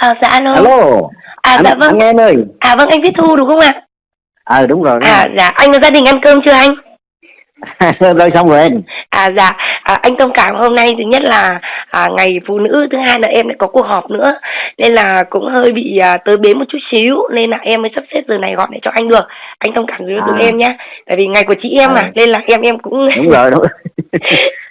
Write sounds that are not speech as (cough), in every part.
À, dạ alo. Alo. À anh, dạ vâng. Anh em ơi. À vâng anh Viết Thu đúng không ạ? Ờ đúng rồi. Đúng À rồi. dạ anh có gia đình ăn cơm chưa anh? (laughs) rồi xong rồi em. À dạ à, anh thông cảm hôm nay thứ nhất là à, ngày phụ nữ thứ hai là em lại có cuộc họp nữa nên là cũng hơi bị à, tới bến một chút xíu nên là em mới sắp xếp giờ này gọi để cho anh được anh thông cảm với À. tụi em nhé tại vì ngày của chị em mà À. nên là em em cũng Đúng rồi đúng. (laughs)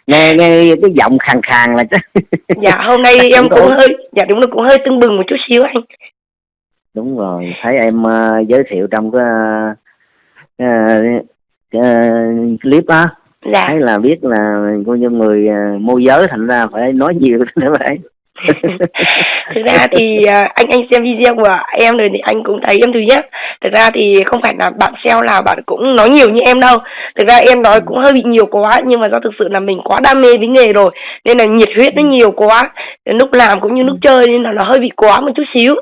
nghe nghe cái giọng khàn khàn là chắc. (laughs) dạ hôm nay em cũng hơi dạ đúng là cũng hơi tưng bừng một chút xíu anh Đúng rồi, thấy em ờ, giới thiệu trong cái ờ, ờ, clip á, dạ thấy là biết là coi như người ờ, môi giới thành ra phải nói nhiều (laughs) nữa vậy. (laughs) thực ra thì à, anh anh xem video của em rồi thì anh cũng thấy em thứ nhất thực ra thì không phải là bạn sale nào bạn cũng nói nhiều như em đâu. Thực ra em nói cũng hơi bị nhiều quá nhưng mà do thực sự là mình quá đam mê với nghề rồi nên là nhiệt huyết nó nhiều quá. Lúc làm cũng như lúc chơi nên là nó hơi bị quá một chút xíu.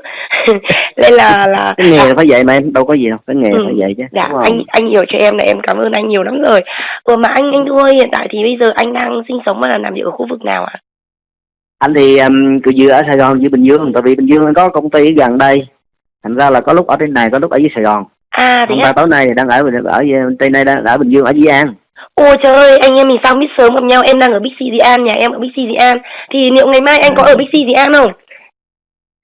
(laughs) Nên là là cái nghề là phải vậy mà em đâu có gì đâu, cái nghề Ừ. phải vậy chứ. dạ anh anh hiểu cho em là em cảm ơn anh nhiều lắm rồi. Ừ, mà anh anh ơi hiện tại thì bây giờ anh đang sinh sống và làm việc ở khu vực nào ạ anh thì um, cứ vừa ở Sài Gòn với Bình Dương tại vì Bình Dương có công ty gần đây thành ra là có lúc ở trên này có lúc ở dưới Sài Gòn à thế hôm qua tối nay đang ở ở trên này đang ở Bình Dương ở Di An Ôi trời ơi, anh em mình sao biết sớm gặp nhau, em đang ở Bixi Di An, nhà em ở Bixi Di An. Thì liệu ngày mai anh có ở Bixi Di An không?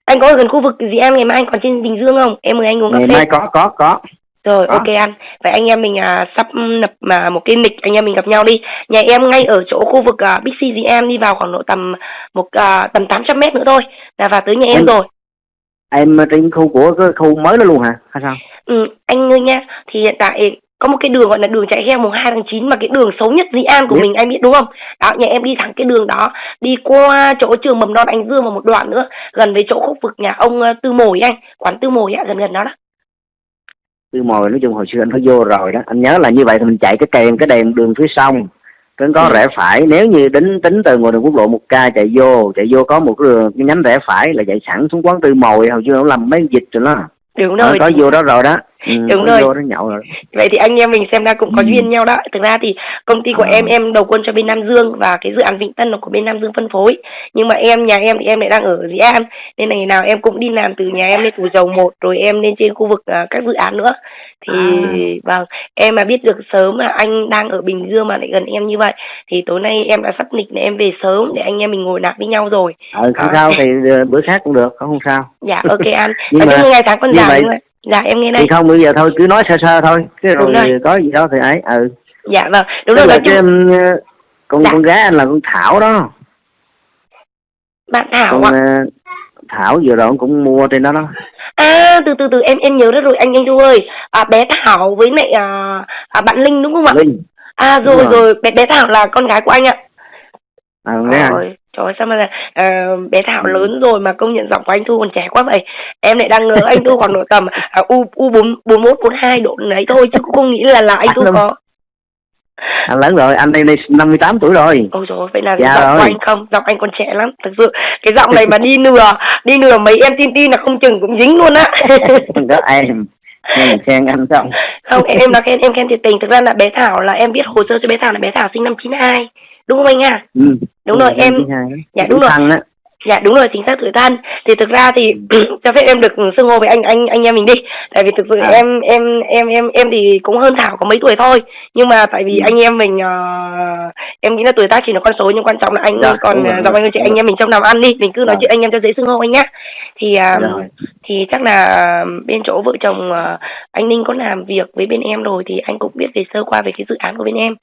Anh có ở gần khu vực Di An ngày mai anh còn trên Bình Dương không? Em mời anh uống cà ngày phê. mai có có có Rồi, có. ok anh. Vậy anh em mình à, sắp lập mà một cái lịch anh em mình gặp nhau đi. Nhà em ngay ở chỗ khu vực à, Bixi Di An đi vào khoảng độ tầm một à, tầm 800 mét nữa thôi là vào tới nhà em Em- rồi. em trên khu của cái khu mới đó luôn hả hay sao Ừ, anh ơi nha, thì hiện tại có một cái đường gọi là đường chạy heo mùng 2 tháng 9 mà cái đường xấu nhất Dĩ An của Biết. mình anh biết đúng không? Đó, nhà em đi thẳng cái đường đó, đi qua chỗ trường mầm non Anh Dương và một đoạn nữa, gần với chỗ khu vực nhà ông ờ, Tư Mồi anh, quán Tư Mồi á, gần gần đó đó. Tư mồi nói chung hồi xưa anh có vô rồi đó anh nhớ là như vậy thì mình chạy cái kèm cái đèn đường phía sông trên có Ừ. rẽ phải nếu như tính tính từ ngoài đường quốc lộ một k chạy vô chạy vô có một cái đường cái nhánh rẽ phải là chạy sẵn xuống quán tư mồi hồi xưa nó làm mấy dịch rồi đó Đúng Ờ, rồi. có vô đó rồi đó Đúng có rồi. nhậu rồi Vậy thì anh em mình xem ra cũng có Ừ. duyên nhau đó. Thực ra thì công ty của Ờ. em em đầu quân cho bên Nam Dương và cái dự án Vĩnh Tân là của bên Nam Dương phân phối. Nhưng mà em nhà em thì em lại đang ở Dĩ An nên là ngày nào em cũng đi làm từ nhà em lên Thủ Dầu một rồi em lên trên khu vực à, các dự án nữa. Thì vâng, em mà biết được sớm là anh đang ở Bình Dương mà lại gần em như vậy thì tối nay em đã sắp lịch để em về sớm để anh em mình ngồi nạp với nhau rồi. ờ không Ờ. sao thì ờ, bữa khác cũng được không sao Dạ ok anh. (laughs) Nhưng mà ngày tháng như dài vậy- đúng? Dạ em nghe đây. thì không bây giờ thôi cứ nói sơ sơ thôi cái rồi rồi. có gì đó thì ấy ừ Dạ vâng, đúng rồi cái chung um, con Dạ. con gái anh là con Thảo đó bạn Thảo con ạ. ờ, Thảo vừa rồi cũng mua trên đó đó À từ từ từ em em nhớ ra rồi anh anh Du ơi à, bé Thảo với lại à, à, bạn Linh đúng không ạ? Linh À rồi rồi. rồi bé bé Thảo là con gái của anh ạ. à. Rồi trời ơi, sao mà là ờ, bé Thảo Ừ. lớn rồi mà công nhận giọng của anh Thu còn trẻ quá vậy. Em lại đang ngờ anh Thu khoảng độ tầm à, u u bốn bốn mốt bốn hai độ đấy thôi chứ cũng không nghĩ là là anh Thu có. anh lớn rồi anh đây đây 58 tuổi rồi Ôi rồi vậy là Dạ giọng của rồi. anh không, giọng anh còn trẻ lắm. Thực sự cái giọng này mà đi nửa đi nửa mấy em tin tin là không chừng cũng dính luôn á. (laughs) đó em em khen anh xong không em là khen em khen thiệt tình thực ra là bé thảo là em viết hồ sơ cho bé thảo là bé thảo sinh năm 92 đúng không anh à ừ. Đúng rồi, em- dạ, đúng rồi. Dạ đúng rồi chính xác tuổi thân thì thực ra thì (clears throat) cho phép em được xưng hô với anh anh anh em mình đi tại vì thực sự À. em em em em em thì cũng hơn thảo có mấy tuổi thôi nhưng mà tại vì Ừ. anh em mình ờ, em nghĩ là tuổi tác chỉ là con số nhưng quan trọng là anh Dạ, còn rồi, ờ, anh chị anh em mình trong làm ăn đi mình cứ nói Dạ. chuyện anh em cho dễ xưng hô anh nhá thì à, Rồi. thì chắc là bên chỗ vợ chồng ờ, anh Ninh có làm việc với bên em rồi thì anh cũng biết về sơ qua về cái dự án của bên em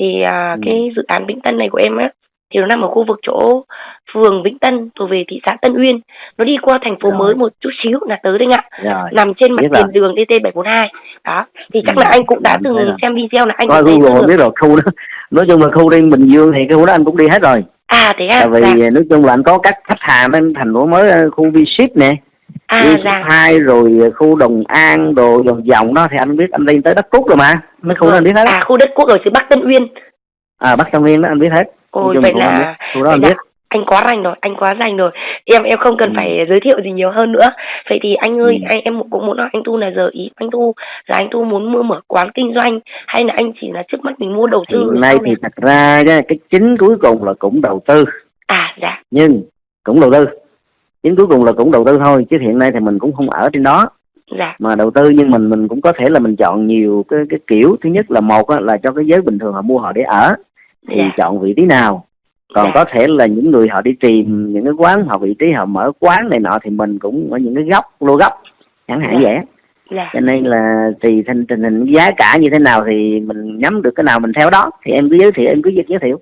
thì à, Ừ. cái dự án Vĩnh Tân này của em á thì nó nằm ở khu vực chỗ phường Vĩnh Tân thuộc về thị xã Tân Uyên. Nó đi qua thành phố Rồi. mới một chút xíu là tới đấy ạ rồi. Nằm trên mặt Biết tiền đường DT 742 đó. Thì chắc Ừ, là anh cũng đã từng xem video là anh coi Google được. biết rồi khu đó. Nói chung là khu trên Bình Dương thì cái khu đó anh cũng đi hết rồi. À thế à? Tại vì dạ. nói chung là anh có các khách hàng bên thành phố mới ờ, khu V Ship nè à đi dạ. Hai rồi khu Đồng An đồ vòng vòng đó thì anh biết anh đi tới đất Cúc rồi mà mấy khu đó anh biết hết. À khu đất quốc ở xứ Bắc Tân Uyên. À Bắc Tân Nguyên đó anh biết hết. Nói ôi vậy anh là biết. khu đó anh biết. anh quá rành rồi anh quá rành rồi. Em em không cần Ừ. phải giới thiệu gì nhiều hơn nữa. Vậy thì anh ơi Ừ. anh em cũng muốn hỏi anh tu là giờ ý anh tu là anh tu muốn mua mở quán kinh doanh hay là anh chỉ là trước mắt mình mua đầu tư hiện rồi nay thì thật ra cái cái chính cuối cùng là cũng đầu tư. À dạ. Nhưng cũng đầu tư chính cuối cùng là cũng đầu tư thôi chứ hiện nay thì mình cũng không ở trên đó. Dạ. Mà đầu tư nhưng mình mình cũng có thể là mình chọn nhiều cái cái kiểu. Thứ nhất là một á, là cho cái giới bình thường họ mua họ để ở thì Dạ. chọn vị trí nào. Còn Dạ. có thể là những người họ đi tìm những cái quán họ vị trí họ mở quán này nọ thì mình cũng ở những cái góc lô góc chẳng hạn Dạ. vậy dạ. Cho nên là tùy tình tình hình giá cả như thế nào thì mình nhắm được cái nào mình theo đó thì em cứ giới thiệu em cứ giới thiệu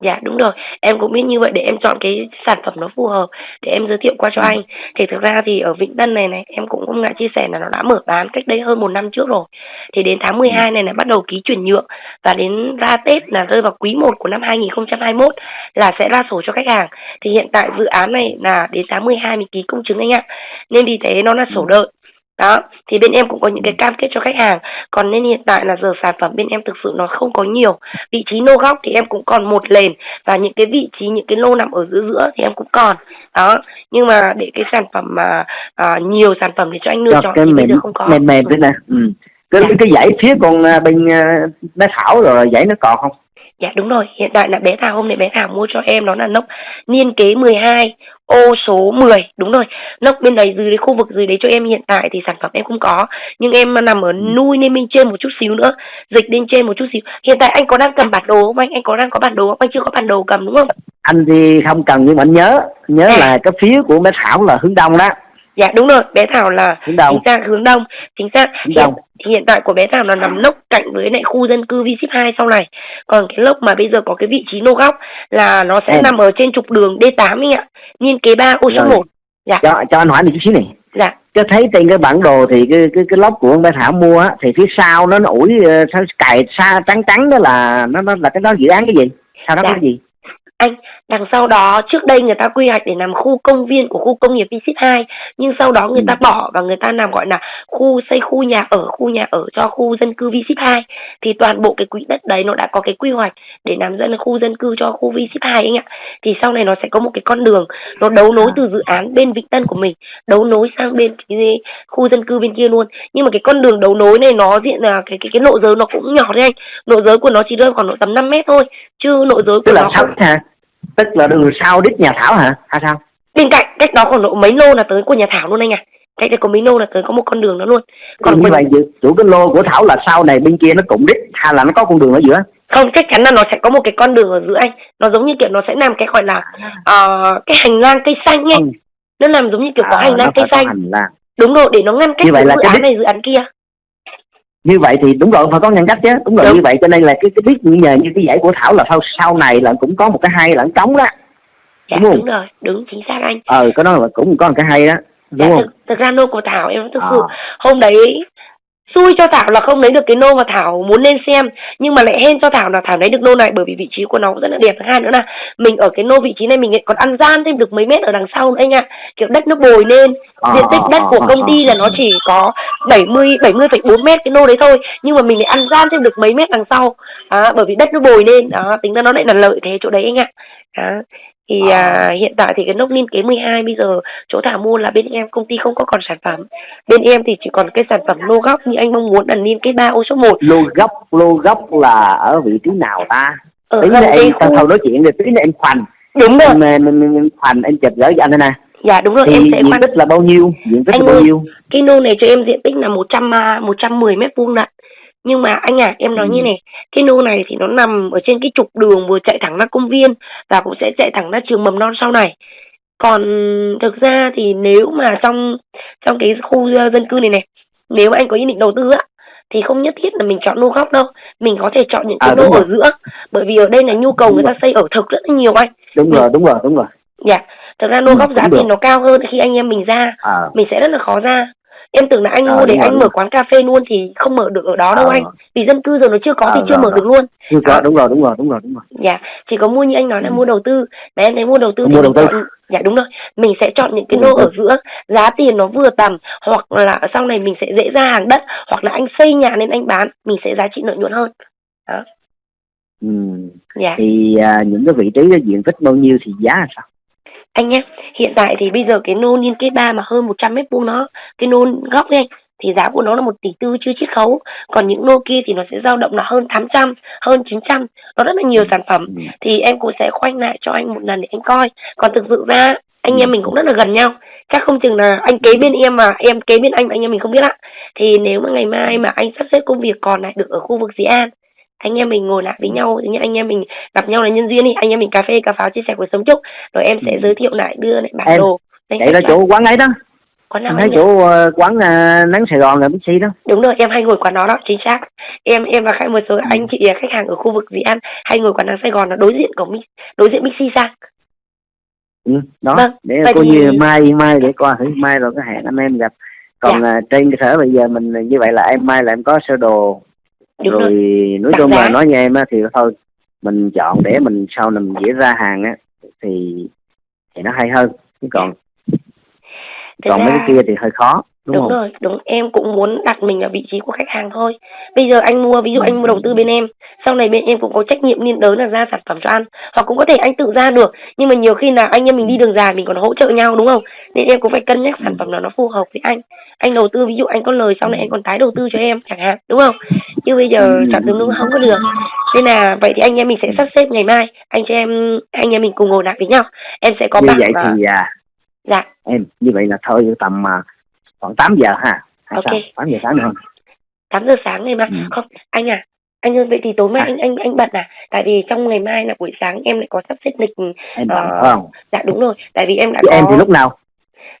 Dạ đúng rồi, em cũng biết như vậy để em chọn cái sản phẩm nó phù hợp để em giới thiệu qua cho Ừ. anh. Thì thực ra thì ở Vĩnh Tân này này em cũng không ngại chia sẻ là nó đã mở bán cách đây hơn một năm trước rồi. Thì đến tháng 12 này là bắt đầu ký chuyển nhượng và đến ra Tết là rơi vào quý 1 của năm 2021 là sẽ ra sổ cho khách hàng. Thì hiện tại dự án này là đến tháng 12 mình ký công chứng anh ạ. Nên vì thế nó là sổ đợi. Đó, thì bên em cũng có những cái cam kết cho khách hàng. Còn nên hiện tại là giờ sản phẩm bên em thực sự nó không có nhiều. Vị trí nô góc thì em cũng còn một lền và những cái vị trí những cái lô nằm ở giữa giữa thì em cũng còn. Đó, nhưng mà để cái sản phẩm mà à, nhiều sản phẩm để cho anh lựa cho chọn thì bây mềm giờ không có. mềm mềm thế nè ừ. cái Dạ. cái dãy phía con à, bên à, bé thảo rồi dãy nó còn không Dạ đúng rồi, hiện tại là bé Thảo hôm nay bé Thảo mua cho em đó là nóc niên kế 12 ô số 10, đúng rồi. Nóc bên đấy dưới đấy khu vực dưới đấy cho em hiện tại thì sản phẩm em không có, nhưng em nằm ở nuôi nên bên trên một chút xíu nữa, dịch lên trên một chút xíu. Hiện tại anh có đang cầm bản đồ không anh? Anh có đang có bản đồ không? Anh chưa có bản đồ cầm đúng không? anh thì không cần nhưng mà anh nhớ nhớ À. là cái phía của bé thảo là hướng đông đó Dạ đúng rồi, bé Thảo là hướng đông chính xác hướng đông, chính xác. hướng Hiện, đông thì hiện tại của bé Thảo là nằm nóc cạnh với lại khu dân cư V-Ship 2 sau này. Còn cái lốc mà bây giờ có cái vị trí nô góc là nó sẽ Em. nằm ở trên trục đường D8 anh ạ. Niên kế 3 ô số. 1. Dạ. cho cho anh hỏi một chút xíu này Dạ. cái thấy trên cái bản đồ thì cái cái cái lốc của bé thảo mua á thì phía sau nó nó ủi ờ, cài xa trắng trắng đó là nó nó là cái đó dự án cái gì sao đó Dạ. cái gì Anh, đằng sau đó trước đây người ta quy hoạch để làm khu công viên của khu công nghiệp V-Ship 2 nhưng sau đó người ta Ừ. bỏ và người ta làm gọi là khu xây khu nhà ở, khu nhà ở cho khu dân cư V-Ship 2 thì toàn bộ cái quỹ đất đấy nó đã có cái quy hoạch để làm dân khu dân cư cho khu V-Ship 2 anh ạ. Thì sau này nó sẽ có một cái con đường nó đấu nối từ dự án bên Vĩnh Tân của mình đấu nối sang bên cái khu dân cư bên kia luôn. Nhưng mà cái con đường đấu nối này nó diện là cái cái cái lộ giới nó cũng nhỏ đấy anh. Lộ giới của nó chỉ rơi khoảng độ tầm 5 mét thôi chứ lộ giới của là nó không hả tức là đường sau đít nhà thảo hả? Hay sao? Bên cạnh cách đó khoảng độ mấy lô là tới của nhà Thảo luôn anh à cách đây có mấy lô là tới có một con đường đó luôn. Còn như vậy dự- chủ cái lô của thảo là sau này bên kia nó cũng đít hay là nó có con đường ở giữa? Không chắc chắn là nó sẽ có một cái con đường ở giữa anh. Nó giống như kiểu nó sẽ làm cái gọi là ờ, cái hành lang cây xanh ấy. Ừ. nó làm giống như kiểu có À, hành lang cây xanh. hành lang. Đúng rồi để nó ngăn cách Như vậy là dự cái án đích- này dự án kia như vậy thì đúng rồi phải có ngăn cách chứ đúng rồi Đúng. như vậy cho nên là cái cái biết như nhờ như cái dãy của thảo là sau sau này là cũng có một cái hay là cái cống đó dạ Đúng không? đúng rồi đúng chính xác anh ờ cái đó là cũng có một cái hay đó dạ, đúng không thực, thực ra nô của Thảo em thực À. sự hôm đấy xui cho Thảo là không lấy được cái nô mà Thảo muốn lên xem nhưng mà lại hên cho Thảo là Thảo lấy được nô này bởi vì vị trí của nó cũng rất là đẹp. Thứ hai nữa là mình ở cái nô vị trí này mình còn ăn gian thêm được mấy mét ở đằng sau nữa anh ạ. Kiểu đất nó bồi lên Ờ, diện tích đất của ờ, công ty là ờ. nó chỉ có 70 70,4 mét cái nô đấy thôi nhưng mà mình lại ăn gian thêm được mấy mét đằng sau. Đó, bởi vì đất nó bồi lên đó tính ra nó lại là lợi thế chỗ đấy anh ạ. Đó thì à, hiện tại thì cái nóc niên kế 12 bây giờ chỗ Thảo mua là bên em công ty không có còn sản phẩm. Bên em thì chỉ còn cái sản phẩm lô góc như anh mong muốn là niên kế 3 ô số 1 lô gốc lô gốc là ở vị trí nào ta? Ở tí nữa em khu. thôi nói chuyện rồi tí nữa em khoành. Đúng rồi. Em, em, em, em khoành em chụp gửi cho anh đây nè. Dạ đúng rồi thì em sẽ diện khoan. tích là bao nhiêu? Diện tích Anh là bao ơi. nhiêu? cái nô này cho em diện tích là 100 à, 110 mét vuông lận nhưng mà anh à em nói Ừ. như này cái nô này thì nó nằm ở trên cái trục đường vừa chạy thẳng ra công viên và cũng sẽ chạy thẳng ra trường mầm non sau này. Còn thực ra thì nếu mà trong trong cái khu ờ, dân cư này này nếu mà anh có ý định đầu tư á thì không nhất thiết là mình chọn nô góc đâu. Mình có thể chọn những cái À, nô ở giữa bởi vì ở đây là nhu cầu Đúng người ta rồi. xây ở thực rất là nhiều anh. Đúng rồi đúng rồi đúng rồi. Dạ thực ra nô Ừ, góc giá tiền nó cao hơn khi anh em mình ra. Ờ mình sẽ rất là khó ra em tưởng là anh Ờ, mua để rồi, anh đúng mở rồi. quán cà phê luôn thì không mở được ở đó đâu Ờ. anh vì dân cư giờ nó chưa có thì Ờ, chưa rồi, mở rồi. được luôn chưa có Đó. đúng rồi đúng rồi đúng rồi đúng rồi dạ chỉ có mua như anh nói là Ừ. mua đầu tư đấy em thấy mua đầu tư thì Mua đầu tư. chọn dạ đúng rồi mình sẽ chọn những cái lô ở giữa giá tiền nó vừa tầm hoặc là sau này mình sẽ dễ ra hàng đất hoặc là anh xây nhà nên anh bán mình sẽ giá trị lợi nhuận hơn đó ừ. dạ thì à, những cái vị trí diện tích bao nhiêu thì giá là sao anh nhé hiện tại thì bây giờ cái nô liên kết ba mà hơn 100 mét vuông nó cái nô góc này thì giá của nó là một tỷ tư chưa chiết khấu. Còn những nô kia thì nó sẽ dao động là hơn 800 hơn 900 nó rất là nhiều sản phẩm. Ừ. thì em cũng sẽ khoanh lại cho anh một lần để anh coi. Còn thực sự ra anh em mình cũng rất là gần nhau. Chắc không chừng là anh kế bên em mà em kế bên anh mà anh em mình không biết ạ thì nếu mà ngày mai mà anh sắp xếp công việc còn lại được ở khu vực Dĩ An anh em mình ngồi lại với nhau như anh em mình gặp nhau là nhân duyên đi. Anh em mình cà phê cà pháo chia sẻ cuộc sống chúc. Rồi em sẽ Ừ. giới thiệu lại đưa lại bản Em, đồ. Vậy là chỗ quán ấy đó. Quán nào thấy chỗ ờ, quán ờ, nắng Sài Gòn là Bixi đó. Đúng rồi em hay ngồi quán đó đó chính xác. Em em và khách một số Ừ. anh chị khách hàng ở khu vực Dĩ An hay ngồi quán nắng Sài Gòn là đối diện của đối diện Bixi sang. Ừ, đó Vâng, để coi thì- như mai mai để coi thử mai rồi có hẹn anh em gặp. Còn Dạ. ờ, trên cơ sở bây giờ mình như vậy là em mai là em có sơ đồ đúng rồi rồi. nói chung là nói như em á thì thôi mình chọn để mình sau này mình dễ ra hàng á thì thì nó hay hơn. Chứ còn Thực còn mấy ra- cái kia thì hơi khó đúng, đúng không? rồi đúng. Em cũng muốn đặt mình ở vị trí của khách hàng thôi. Bây giờ anh mua ví dụ Ừ. anh mua đầu tư bên em sau này bên em cũng có trách nhiệm liên đới là ra sản phẩm cho ăn. Hoặc cũng có thể anh tự ra được nhưng mà nhiều khi là anh em mình đi đường dài mình còn hỗ trợ nhau đúng không? Nên em cũng phải cân nhắc sản phẩm nào nó phù hợp với anh. Anh đầu tư ví dụ anh có lời sau này anh còn tái đầu tư cho em chẳng hạn đúng không? Chứ bây giờ Ừ. chọn tương đương không có được. Nên là vậy thì anh em mình sẽ sắp xếp ngày mai anh cho em anh em mình cùng ngồi lại với nhau. Em sẽ có như bảng vậy à, thì à, dạ. em như vậy là thôi tầm à, khoảng 8 giờ ha. Hay Ok. sao? 8 giờ sáng được không? 8 giờ sáng ngày mai Ừ. không anh à anh ơi vậy thì tối mai À. anh anh anh bận à? Tại vì trong ngày mai là buổi sáng em lại có sắp xếp lịch em bận phải không? dạ đúng rồi. Tại vì em đã chứ có em thì lúc nào?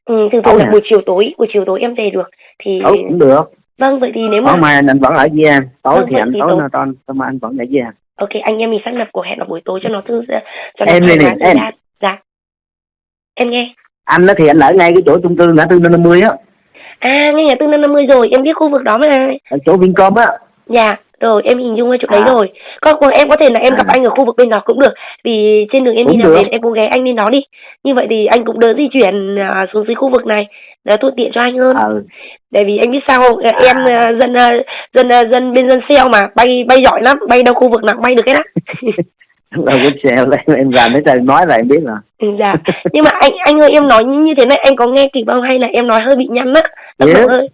Ừ, thường thường là hả? buổi chiều tối buổi chiều tối em về được. Thì tối cũng được. Vâng vậy thì nếu mà tối mai anh vẫn ở với em. Tối Vâng, thì anh thì tối tối- nó tối, tối mai anh vẫn ở với em. Ok anh em mình xác lập cuộc hẹn vào buổi tối cho nó thư cho nó Em này, thời em. dạ. Em nghe. Anh đó thì anh ở ngay cái chỗ trung cư ngã tư năm 50 á à ngay nhà tư năm năm mươi rồi em biết khu vực đó mà. Ở chỗ Vincom á. Dạ rồi em hình dung ra chỗ đấy À. rồi. Còn còn em có thể là em gặp À. anh ở khu vực bên đó cũng được vì trên đường em đi Cũng làm được. về em cũng ghé anh lên đó đi. Như vậy thì anh cũng đỡ di chuyển à, xuống dưới khu vực này để thuận tiện cho anh hơn. Tại vì anh biết sao không? Ờ, em à, dân à, dân à, dân bên dân xeo mà bay bay giỏi lắm bay đâu khu vực nào bay được hết á (laughs) rồi cái xe em em ra mấy trời nói là em biết rồi. Ừ, dạ. Nhưng mà anh anh ơi em nói như thế này anh có nghe kịp không hay là em nói hơi bị nhăn á? Độ hơi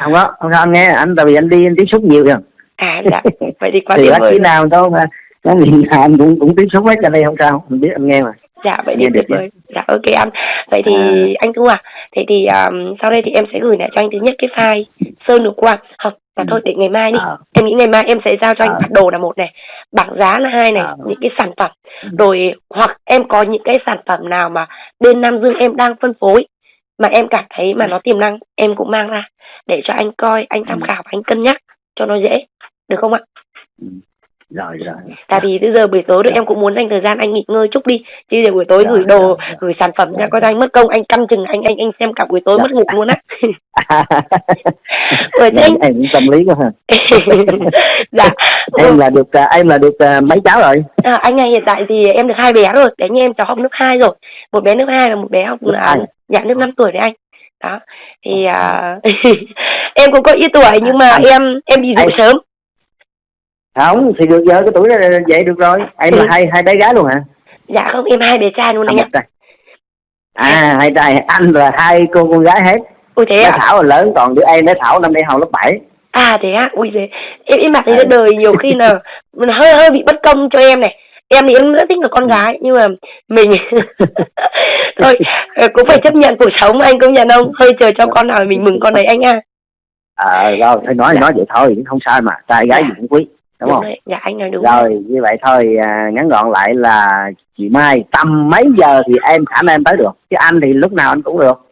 không có không có anh nghe anh tại vì anh đi anh tiếp xúc nhiều rồi à dạ. Vậy thì quá (laughs) thì bác sĩ nào đâu mà miền nào anh cũng cũng tiếp xúc hết cho đây không sao mình biết anh nghe mà. Dạ vậy thì được tuyệt vời. dạ ok anh. Vậy thì À. anh thu à thế thì um, sau đây thì em sẽ gửi lại cho anh thứ nhất cái file sơ lược qua. Không là Ừ. thôi để ngày mai đi Ờ. em nghĩ ngày mai em sẽ giao cho anh Ờ. đồ là một này bảng giá là hai này Ờ. những cái sản phẩm Ừ. rồi hoặc em có những cái sản phẩm nào mà bên Nam Dương em đang phân phối mà em cảm thấy mà nó tiềm năng em cũng mang ra để cho anh coi anh tham Ừ. khảo anh cân nhắc cho nó dễ được không ạ rồi rồi. Tại vì bây giờ buổi tối rồi em cũng muốn dành thời gian anh nghỉ ngơi chút đi. Chứ để buổi tối Dạ, gửi đồ dạ, dạ. gửi sản phẩm ra Dạ, dạ. anh mất công anh căn chừng anh anh anh xem cả buổi tối Dạ. mất ngủ luôn á. (laughs) Rồi thế anh cũng tâm lý quá ha. (laughs) Dạ. Em là được à, em là được à, mấy cháu rồi? À, anh này hiện tại thì em được hai bé rồi. Bé như em cháu học lớp 2 rồi. Một bé lớp 2 và một bé học là hai. dạ lớp 5 tuổi đấy anh. Đó. Thì à, (laughs) em cũng có ít tuổi nhưng mà Anh- em em dụ anh- sớm không thì được giờ cái tuổi này vậy được rồi. Em là Ừ. hai hai bé gái luôn hả? Dạ không em hai bé trai luôn à, anh ạ. trai. À hai trai. Anh là hai cô con gái hết. Ui thế bé à thảo là lớn còn đứa em bé thảo năm nay học lớp 7 à thế à ui thế em em bảo thấy Ừ. là đời nhiều khi là mình (laughs) hơi hơi bị bất công cho em này. Em thì em rất thích là con gái nhưng mà mình (laughs) thôi ờ, cũng phải chấp nhận cuộc sống anh công nhận không? Hơi chờ cho con nào mình mừng con đấy anh à ờ rồi thôi nói Dạ. nói vậy thôi cũng không sao mà. Trai gái Dạ. gì cũng quý đúng không? rồi dạ anh nói đúng. Rồi như vậy thôi à, ngắn gọn lại là chị Mai tầm mấy giờ thì em khả năng em tới được? Chứ anh thì lúc nào anh cũng được.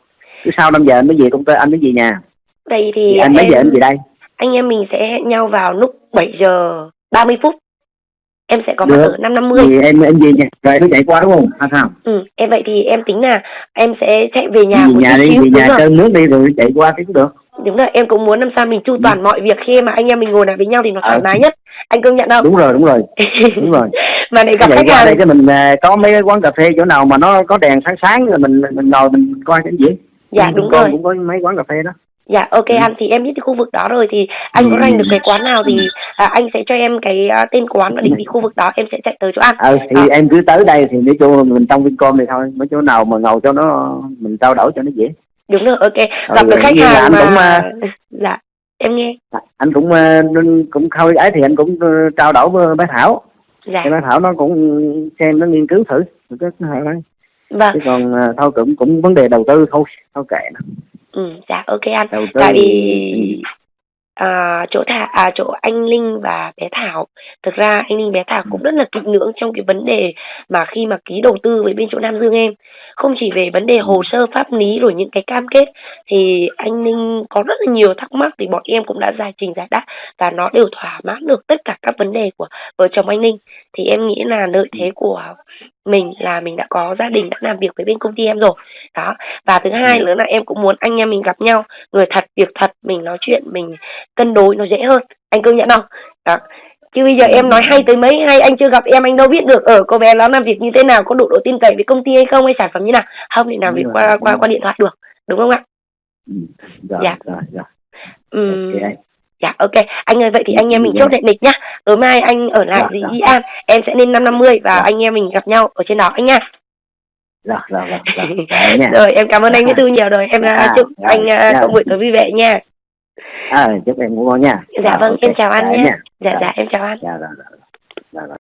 Chứ sau 5 giờ anh mới về công ty anh mới về nhà. Đây thì thì anh mấy em, giờ anh về đây. anh em mình sẽ hẹn nhau vào lúc 7 giờ 30 phút. Em sẽ có mặt Được. ở năm năm mươi. Thì em em về nhà. Rồi mới chạy qua đúng không? Hay sao? Ừ em vậy thì em tính là em sẽ chạy về nhà về nhà đi về đúng nhà rồi cơm nước đi rồi chạy qua thì cũng được đúng rồi em cũng muốn làm sao mình chu toàn mọi việc khi mà anh em mình ngồi lại với nhau thì nó thoải Ừ. mái nhất. Anh công nhận không? Đúng rồi đúng rồi. (laughs) Đúng rồi. Mà để gặp vậy khách hàng đây cái mình à, có mấy cái quán cà phê chỗ nào mà nó có đèn sáng sáng rồi mình mình ngồi mình coi cái gì? Dạ Bên đúng rồi. cũng có mấy quán cà phê đó. Dạ ok Ừ. anh thì em biết cái khu vực đó rồi thì anh có Ừ. rành được cái quán nào thì à, anh sẽ cho em cái à, tên quán và định vị khu vực đó em sẽ chạy tới chỗ ăn. Ờ thì Đó. em cứ tới đây thì nói chung mình trong Vincom thì thôi mấy chỗ nào mà ngồi cho nó mình trao đổi cho nó dễ đúng rồi ok. Ừ, gặp được khách hàng anh mà cũng, à, dạ em nghe. anh cũng ờ, nên- cũng khơi ấy thì anh cũng ờ, trao đổi với bé Thảo. Dạ. Thì bé Thảo nó cũng xem nó nghiên cứu thử. Cái đây vâng. Chứ còn ờ, thôi cũng cũng vấn đề đầu tư thôi. Thôi kệ nó. Ừ dạ ok anh. Đầu tư tại vì à, chỗ thả à chỗ anh Linh và bé Thảo. Thực ra anh Linh bé Thảo cũng rất là kỹ lưỡng trong cái vấn đề mà khi mà ký đầu tư với bên chỗ Nam Dương em. Không chỉ về vấn đề hồ sơ pháp lý rồi những cái cam kết thì anh Linh có rất là nhiều thắc mắc thì bọn em cũng đã giải trình giải đáp và nó đều thỏa mãn được tất cả các vấn đề của vợ chồng anh Linh. Thì em nghĩ là lợi thế của mình là mình đã có gia đình đã làm việc với bên công ty em rồi. Đó. Và thứ hai nữa là em cũng muốn anh em mình gặp nhau. Người thật việc thật mình nói chuyện mình cân đối nó dễ hơn. Anh công nhận không? Đó. Chứ bây giờ em nói hay tới mấy hay anh chưa gặp em anh đâu biết được ở cô bé nó làm việc như thế nào có độ độ tin cậy với công ty hay không hay sản phẩm như nào. Không thì làm việc qua qua qua điện thoại được. Đúng không ạ? Ừ. Dạ. rồi rồi Ừm, ok dạ ok. Anh ơi vậy thì anh em mình Dạ. chốt hẹn lịch nhá. Tối mai anh ở lại Dạ, gì dạ. An em sẽ lên năm năm mươi và Dạ. anh em mình gặp nhau ở trên đó anh nha rồi rồi rồi rồi rồi nha. Rồi em cảm ơn anh Viết Tư nhiều rồi. Em Dạ, à, chúc dạ, anh à, dạ. có buổi tối vui vẻ nha. À, chúc em ngủ ngon nha. Dạ Rồi, vâng ok. em chào anh Dạ nha nha. Dạ dạ. em chào anh dạ rồi rồi rồi rồi